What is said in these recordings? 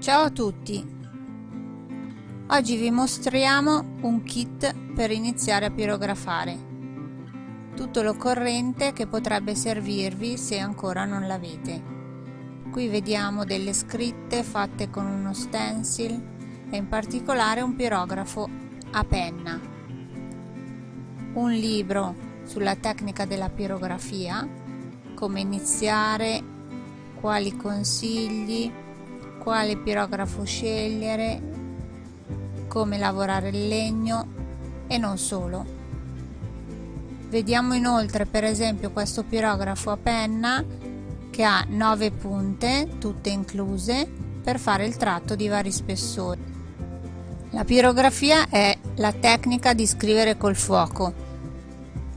Ciao a tutti! Oggi vi mostriamo un kit per iniziare a pirografare. Tutto l'occorrente che potrebbe servirvi se ancora non l'avete. Qui vediamo delle scritte fatte con uno stencil e in particolare un pirografo a penna. Un libro sulla tecnica della pirografia, come iniziare, quali consigli, quale pirografo scegliere, come lavorare il legno e non solo. Vediamo inoltre per esempio questo pirografo a penna che ha 9 punte, tutte incluse, per fare il tratto di vari spessori. La pirografia è la tecnica di scrivere col fuoco,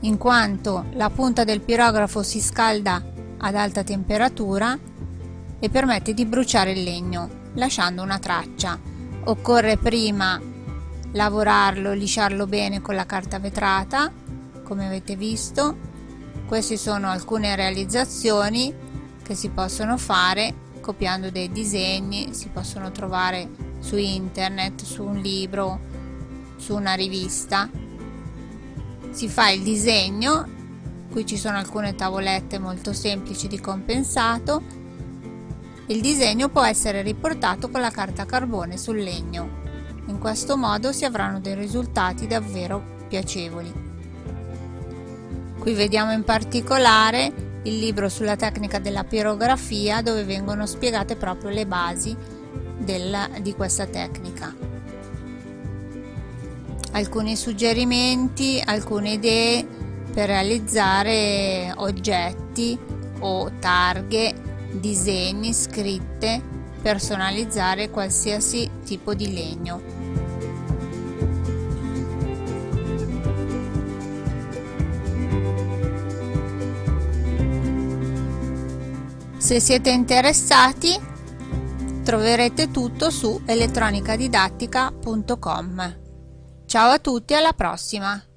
in quanto la punta del pirografo si scalda ad alta temperatura e permette di bruciare il legno lasciando una traccia. Occorre prima lavorarlo, lisciarlo bene con la carta vetrata come avete visto. Queste sono alcune realizzazioni che si possono fare copiando dei disegni, si possono trovare su internet, su un libro, su una rivista. Si fa il disegno, qui ci sono alcune tavolette molto semplici di compensato il disegno può essere riportato con la carta carbone sul legno. In questo modo si avranno dei risultati davvero piacevoli. Qui vediamo in particolare il libro sulla tecnica della pirografia dove vengono spiegate proprio le basi del, di questa tecnica. Alcuni suggerimenti, alcune idee per realizzare oggetti o targhe disegni, scritte, personalizzare qualsiasi tipo di legno. Se siete interessati troverete tutto su elettronicadidattica.com. Ciao a tutti, alla prossima!